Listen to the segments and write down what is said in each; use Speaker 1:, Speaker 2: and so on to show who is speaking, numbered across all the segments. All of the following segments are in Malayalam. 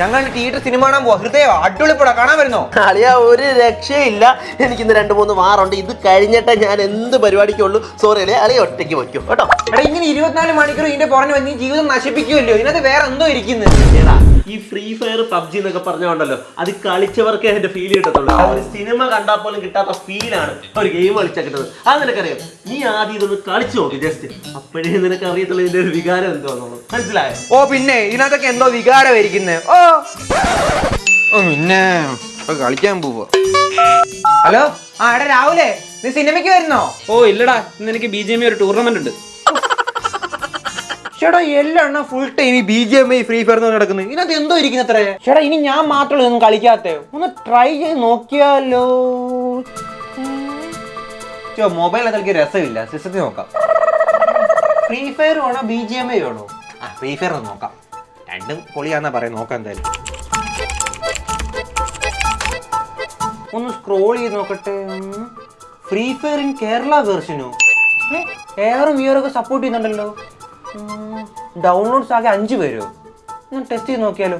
Speaker 1: ഞങ്ങൾ തിയേറ്റർ സിനിമ കാണാൻ പോവാ ഹൃദയം അടിപൊളിപ്പടാ കാണാൻ വരുന്നോ
Speaker 2: അളിയ ഒരു രക്ഷയില്ല എനിക്ക് ഇന്ന് രണ്ട് മൂന്ന് വാറുണ്ട് ഇത് കഴിഞ്ഞിട്ടേ ഞാൻ എന്ത് പരിപാടിക്കുള്ളൂ സോറി അല്ലേ അളിയ ഒറ്റയ്ക്ക് വയ്ക്കും കേട്ടോ
Speaker 1: എടാ ഇങ്ങനെ ഇരുപത്തിനാല് മണിക്കൂർ ഇതിന്റെ പുറഞ്ഞു വന്ന് ജീവിതം നശിപ്പിക്കുമല്ലോ ഇതിനകത്ത് വേറെ എന്തോ ഇരിക്കുന്നത്
Speaker 2: ഈ ഫ്രീ ഫയർ പബ്ജി എന്നൊക്കെ പറഞ്ഞോണ്ടല്ലോ അത് കളിച്ചവർക്കേ അതിന്റെ ഫീൽ കിട്ടത്തുള്ളൂ. ഒരു സിനിമ കണ്ടാൽ പോലും കിട്ടാത്ത ഫീലാണ് ഒരു ഗെയിം കളിച്ചാൽ കിട്ടുന്നത്. അത് നിനക്കറിയാം? നീ ആദ്യം ഇതൊന്ന് കളിച്ചു നോക്കി ജസ്റ്റ് അപ്പോഴേ നിനക്ക് അറിയത്തുള്ളൂ ഇതിന്റെ ഒരു വികാരം എന്തോന്നുള്ളൂ മനസ്സിലായോ?
Speaker 1: ഓ പിന്നെ ഇതിനകത്തൊക്കെ എന്തോ വികാരം ഇരിക്കുന്നത് ഓ. ഓ പിന്നെ കളിക്കാൻ പോവാ. ഹലോ? ആ എടാ രാഹുലേ നീ സിനിമയ്ക്ക് വരുന്നോ?
Speaker 3: ഓ ഇല്ലടാ. ഇന്ന് എനിക്ക് ബി ജെ ഒരു ടൂർണമെന്റ് ഉണ്ട്.
Speaker 1: ചേട്ടാ എല്ലാം ഫുൾ ടൈം ഈ B G M I free fire നടക്കുന്നത് ഇതിനകത്ത് എന്തോ ഇരിക്കുന്ന അത്രേ. ചേട്ടാ ഇനി ഞാൻ മാത്രമല്ല ഒന്നും കളിക്കാത്ത. ഒന്ന് ട്രൈ ചെയ്ത് നോക്കിയാലോ? ചോ മൊബൈൽ കളിക്കാൻ രസമില്ല. സിസ്റ്റത്തിൽ നോക്കാം. ഫ്രീ ഫയർ വേണോ ബി ജി എം ഐ വേണോ? ആ ഫ്രീ ഫയർ ഒന്ന് നോക്കാം. രണ്ടും പൊളിയാന്നാ പറയാം നോക്കാം എന്തായാലും. ഒന്ന് സ്ക്രോൾ ചെയ്ത് നോക്കട്ടെ. ഫ്രീ ഫയർ ഇൻ കേരള വേർഷനോ എയറും വിയറൊക്കെ സപ്പോർട്ട് ചെയ്യുന്നുണ്ടല്ലോ. ഡൗൺലോഡ്സ് ആകെ അഞ്ച് പേരോ. ഒന്ന് ടെസ്റ്റ് ചെയ്ത് നോക്കിയാലോ?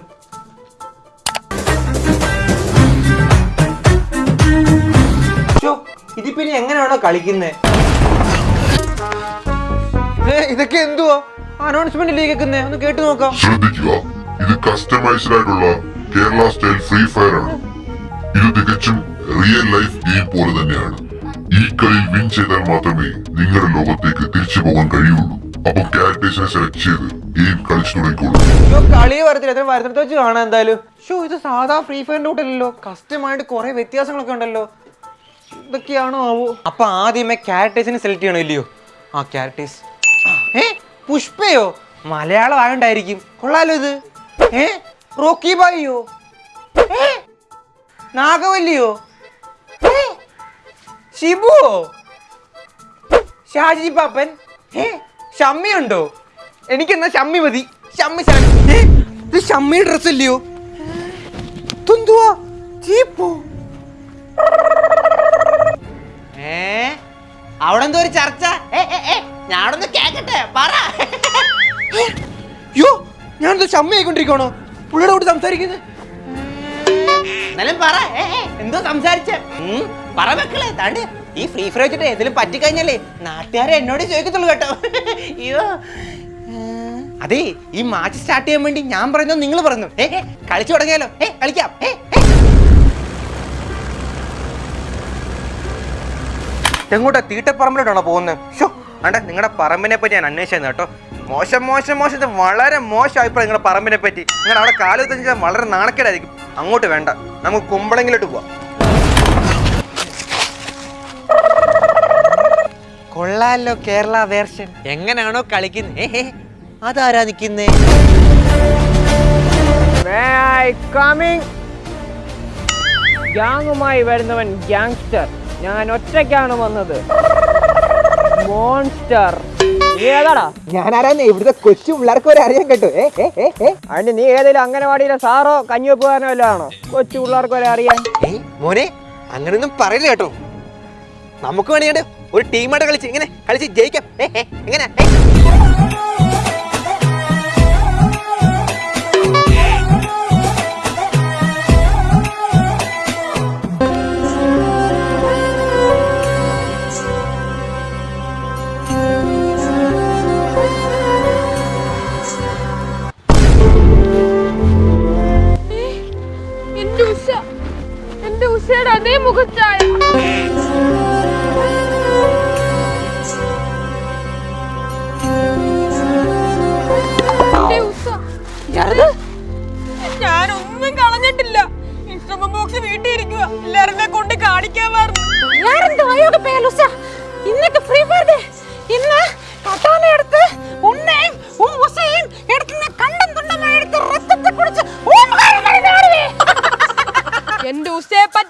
Speaker 1: ഇതിപ്പോ ഇനി എങ്ങനെയാണോ കളിക്കുന്നത് ഇതൊക്കെ എന്തുവാ? അനൗൺസ്മെന്റ് കേൾക്കുന്നേ ഒന്ന് കേട്ടു നോക്കാം.
Speaker 4: ശ്രദ്ധിക്കുക ഇത് കസ്റ്റമൈസ്ഡ് ആയിട്ടുള്ള കേരള സ്റ്റൈൽ ഫ്രീ ഫയർ ആണ്. ഇത് തികച്ചും റിയൽ ലൈഫ് ഗെയിം പോലെ തന്നെയാണ്. ഈ കളിയിൽ വിൻ ചെയ്താൽ മാത്രമേ നിങ്ങളുടെ ലോകത്തേക്ക് തിരിച്ചു പോകാൻ കഴിയുള്ളൂ. അപ്പൊ
Speaker 1: കളി വെച്ച് ഷോ ഇത് സാധാ ഫ്രീ കുറെ വ്യത്യാസങ്ങളൊക്കെ ഉണ്ടല്ലോ. ഇതൊക്കെയാണോ ആവോ? അപ്പൊ ആദ്യമേ ക്യാരക്ടേഴ്സിനെ സെലക്ട് ചെയ്യണോ ഇല്ലയോ? ആ ക്യാരക്ടേഴ്സ് ഏ പുഷ്പയോ? മലയാളം ആയോണ്ടായിരിക്കും. കൊള്ളാലോ ഇത്. ഏ റോക്കി ബായിയോ? ഏ നാഗവല്ലിയോ? ഏ ഷിബുവോ? ഷാജി പാപ്പൻ? ഏ ഷമ്മിയുണ്ടോ? എനിക്കെന്നാ ഷമ്മി മതി. ഷമ്മി ഷമ്മി. ഇത് ഷമ്മിയുടെ ഡ്രസ് ഇല്ലയോ തുന്തുവാ ചീപ്പോ? ഏ അവിടെ എന്തോ ഒരു ചർച്ച? ഞാനൊന്ന് കേക്കട്ടെ പറ. യോ ഞാനെന്തോ ഷമ്മി ആയിക്കൊണ്ടിരിക്കണോ പുള്ളിയുടെ കൂടെ സംസാരിക്കുന്നത് എന്നാലും പറ. എന്തോ സംസാരിച്ചേ? പറ മക്കളെ താണ്ട്. ഈ ഫ്രീ ഫയർ വെച്ചിട്ട് എന്തെങ്കിലും പറ്റിക്കഴിഞ്ഞാലേ നാട്ടുകാരെ എന്നോട് ചോദിക്കത്തുള്ളൂ കേട്ടോ. അതെ ഈ മാച്ച് സ്റ്റാർട്ട് ചെയ്യാൻ വേണ്ടി ഞാൻ പറഞ്ഞോ നിങ്ങൾ പറഞ്ഞു കളിച്ചു തുടങ്ങിയാലോ? ഏ കളിക്കാം. ഏ. എങ്ങോട്ടാ തീട്ടപ്പറമ്പിലോട്ടാണോ പോകുന്നത്? ഷോ അണ്ട നിങ്ങളുടെ പറമ്പിനെ പറ്റി ഞാൻ അന്വേഷിച്ചു കേട്ടോ. മോശം മോശം മോശം വളരെ മോശം അഭിപ്രായം നിങ്ങളുടെ പറമ്പിനെ പറ്റി. നിങ്ങൾ അവിടെ കാലത്ത് വളരെ നാണക്കേടായിരിക്കും. അങ്ങോട്ട് വേണ്ട. നമുക്ക് കുമ്പളങ്ങിലോട്ട് പോവാം. കൊള്ളാലോ കേരള വേർഷൻ. എങ്ങനെയാണോ കളിക്കുന്നത് അതാരാ നിൽക്കുന്നേ
Speaker 5: ഗ്യാങ്ങുമായി വരുന്നവൻ ഗ്യാങ്സ്റ്റർ ഞാൻ ഒറ്റയ്ക്കാണ് വന്നത്. മോൺസ്റ്റർ നീ ഏതാടാ?
Speaker 1: ഞാനാരാന്നേ? ഇവിടുത്തെ കൊച്ചു പിള്ളേർക്ക് വരെ അറിയാൻ കേട്ടോ.
Speaker 5: അതിന് നീ ഏതെങ്കിലും അംഗനവാടിയിലെ സാറോ കഞ്ഞിവെപ്പുകാരനോ കൊച്ചു പിള്ളേർക്ക് വരെ അറിയാൻ.
Speaker 1: മോനെ അങ്ങനെയൊന്നും പറയില്ല കേട്ടോ. നമുക്ക് വേണമെങ്കിൽ ഒരു ടീമായിട്ട് കളിച്ച് ഇങ്ങനെ കളിച്ച് ജയിക്കാം. എങ്ങനെ
Speaker 6: ഉഷയുടെ അതേ മുഖച്ചായ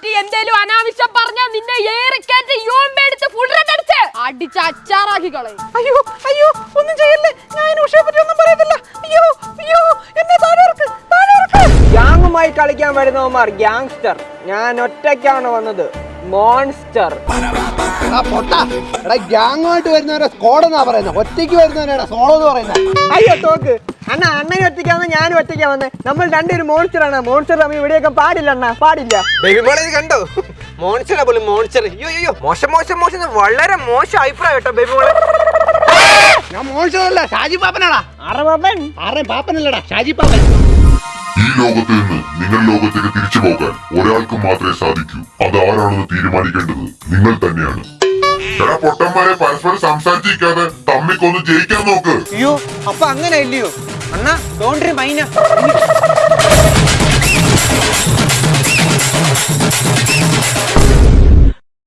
Speaker 6: പറ്റി എന്തേലും അനാവശ്യം പറഞ്ഞാ നിന്നെ ഏറിക്കയറ്റി യോമ്പെടുത്ത് ഫുള്ളടിച്ച് അടിച്ച്. അച്ചാറാക്കി കളയും
Speaker 5: അയ്യോ അയ്യോ ഒന്നും ചെയ്യല്ലേ? ഞാൻ ഉഷയെ പറ്റി ഒന്നും പറയത്തില്ല. അയ്യോ അയ്യോ എന്നെ താഴെ ഇറക്ക്, താഴെ ഇറക്ക്. ഗ്യാങ്ങുമായി കളിക്കാൻ വരുന്നവന്മാർ ഗ്യാങ്സ്റ്റർ. ഞാൻ ഒറ്റയ്ക്കാണ് വന്നത്. മോൺസ്റ്റർ.
Speaker 7: ഗ്യാങ്ങുമായിട്ട് വരുന്നവരെ സ്കോഡ് എന്നാ പറയുന്നത് ഒറ്റയ്ക്ക് വരുന്നവരാണ് സോളോ എന്ന് പറയുന്നത്
Speaker 5: അയ്യോ തോക്ക്. അണ്ണ അണ്ണനും ഒറ്റയ്ക്കാന്ന് ഞാനും ഒറ്റയ്ക്കാ വന്നേ. നമ്മൾ രണ്ടൊരു മോൺസ്റ്റർ ആണ് മോൺസ്റ്റർ നമ്മൾ ഇവിടെയൊക്കെ പാടില്ല അണ്ണ പാടില്ല.
Speaker 1: ബേബി മോളെ ഇത് കണ്ടോ? മോൺസ്റ്റർ പോലും മോൺസ്റ്റർ അയ്യോ അയ്യോ മോശം മോശം മോശം. വളരെ മോശം അഭിപ്രായം കേട്ടോ ബേബി മോളെ
Speaker 7: ഞാൻ മോശമല്ല ഷാജി പാപ്പനാടാ.
Speaker 5: പാപ്പൻ
Speaker 7: ആരുടെ പാപ്പനല്ലടാ ഷാജി പാപ്പൻ.
Speaker 4: ഈ ലോകത്ത് നിന്ന് നിങ്ങൾ ലോകത്തേക്ക് തിരിച്ചു പോകാൻ ഒരാൾക്ക് മാത്രമേ സാധിക്കൂ. അതാരാണെന്ന് തീരുമാനിക്കേണ്ടത് നിങ്ങൾ തന്നെയാണ്. ചില പൊട്ടന്മാരെ പരസ്പരം സംസാരിച്ചിരിക്കാതെ തമ്മിക്കൊന്ന് ജയിക്കാൻ നോക്ക്.
Speaker 1: അയ്യോ അപ്പൊ അങ്ങനെ ഇല്ലയോ? അണ്ണാ തോണ്ടി മൈന